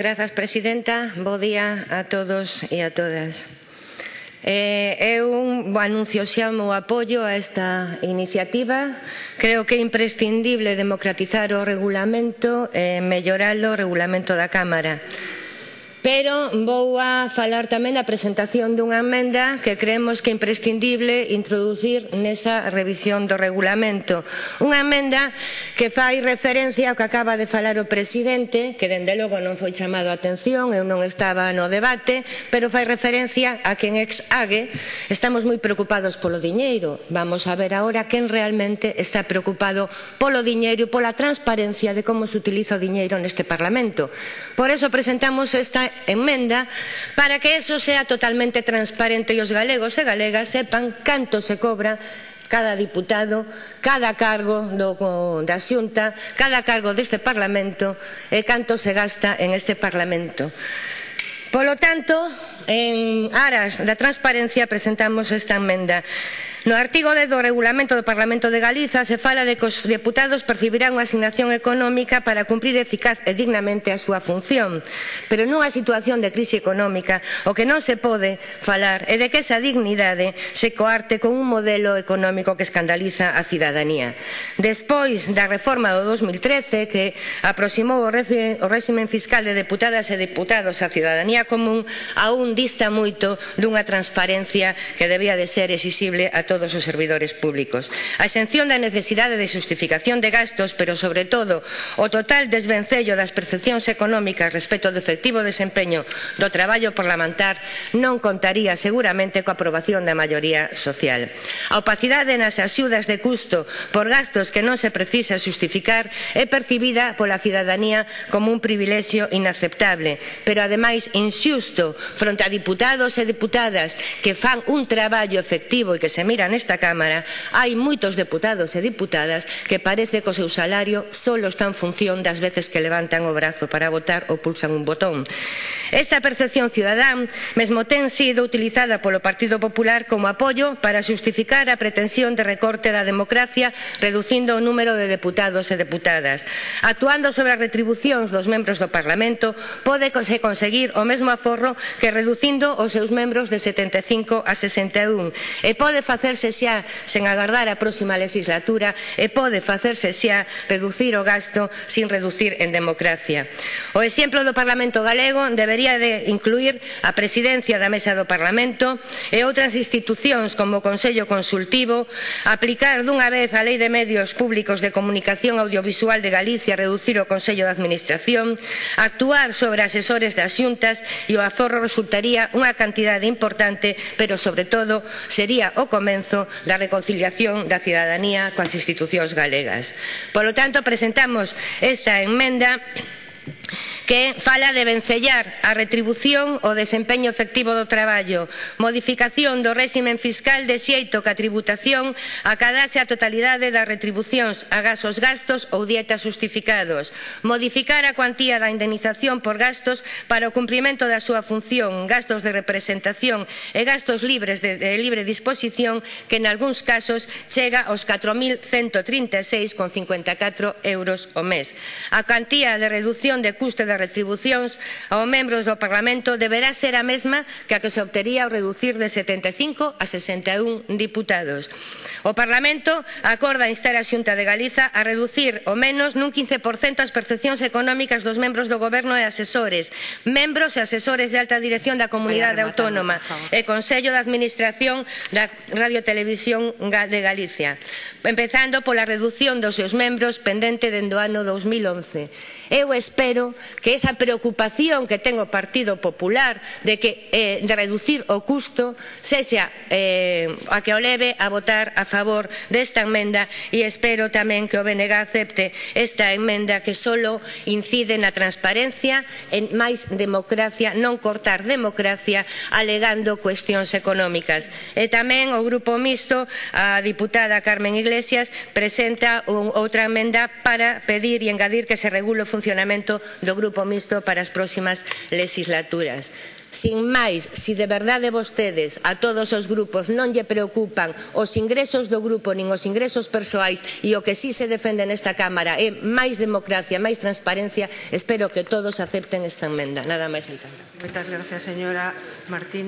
Grazas, Presidenta. Bo día a todos e a todas. Eh, eu anuncio xa o meu apoio a esta iniciativa. Creo que é imprescindible democratizar o regulamento e mellorar o regulamento da Cámara. Pero vou a falar tamén da presentación dunha emenda que creemos que é imprescindible introducir nesa revisión do regulamento. Unha emenda que fai referencia ao que acaba de falar o presidente, que dende logo non foi chamado a atención, eu non estaba no debate, pero fai referencia a que en ex ague estamos moi preocupados polo diñeiro. Vamos a ver agora quen realmente está preocupado polo diñeiro e pola transparencia de como se utiliza o diñeiro neste Parlamento. Por eso presentamos esta emenda para que eso sea totalmente transparente e os galegos e galegas sepan canto se cobra cada diputado, cada cargo do, da xunta, cada cargo deste Parlamento e canto se gasta en este Parlamento. Polo tanto, en aras da transparencia presentamos esta emenda. No artigo 10 do Regulamento do Parlamento de Galiza se fala de que os deputados percibirán unha asignación económica para cumprir eficaz e dignamente a súa función. Pero nunha situación de crise económica o que non se pode falar é de que esa dignidade se coarte con un modelo económico que escandaliza a cidadanía. Despois da reforma do 2013 que aproximou o, régimen réxime fiscal de deputadas e deputados á cidadanía común aún dista moito dunha transparencia que debía de ser exixible a todos os servidores públicos. A exención da necesidade de xustificación de gastos, pero sobre todo o total desvencello das percepcións económicas respecto do efectivo desempeño do traballo parlamentar non contaría seguramente coa aprobación da maioría social. A opacidade nas axudas de custo por gastos que non se precisa xustificar é percibida pola cidadanía como un privilexio inaceptable, pero ademais inxusto fronte a diputados e diputadas que fan un traballo efectivo e que se mira feira nesta Cámara hai moitos deputados e diputadas que parece que o seu salario só está en función das veces que levantan o brazo para votar ou pulsan un botón. Esta percepción cidadán mesmo ten sido utilizada polo Partido Popular como apoio para xustificar a pretensión de recorte da democracia reducindo o número de deputados e deputadas. Actuando sobre as retribucións dos membros do Parlamento pode se conseguir o mesmo aforro que reducindo os seus membros de 75 a 61 e pode facer facerse xa sen agardar a próxima legislatura e pode facerse xa reducir o gasto sin reducir en democracia. O exemplo do Parlamento galego debería de incluir a presidencia da Mesa do Parlamento e outras institucións como o Consello Consultivo, aplicar dunha vez a Lei de Medios Públicos de Comunicación Audiovisual de Galicia, reducir o Consello de Administración, actuar sobre asesores das xuntas e o aforro resultaría unha cantidade importante, pero sobre todo sería o comenzo sentenzo da reconciliación da cidadanía coas institucións galegas. Polo tanto, presentamos esta enmenda que fala de vencellar a retribución o desempeño efectivo do traballo, modificación do réximen fiscal de xeito que a tributación acadase a totalidade das retribucións a gasos gastos ou dietas justificados, modificar a cuantía da indemnización por gastos para o cumprimento da súa función, gastos de representación e gastos libres de, de libre disposición que en algúns casos chega aos 4.136,54 euros o mes. A cantía de reducción de custe da retribucións aos membros do Parlamento deberá ser a mesma que a que se obtería ao reducir de 75 a 61 diputados. O Parlamento acorda instar a Xunta de Galiza a reducir o menos nun 15% as percepcións económicas dos membros do Goberno e asesores, membros e asesores de alta dirección da Comunidade Autónoma e Consello de Administración da Radio Televisión de Galicia empezando pola reducción dos seus membros pendente dende o ano 2011. Eu espero que esa preocupación que ten o Partido Popular de, que, eh, de reducir o custo sexa eh, a que o leve a votar a favor desta enmenda e espero tamén que o BNG acepte esta enmenda que solo incide na transparencia en máis democracia, non cortar democracia alegando cuestións económicas. E tamén o Grupo Mixto, a diputada Carmen Iglesias, Iglesias presenta un, outra emenda para pedir e engadir que se regule o funcionamento do Grupo Mixto para as próximas legislaturas. Sin máis, se si de verdade vostedes a todos os grupos non lle preocupan os ingresos do grupo nin os ingresos persoais e o que si sí se defende nesta Cámara é máis democracia, máis transparencia, espero que todos acepten esta emenda. Nada máis. Moitas gracias, señora Martínez.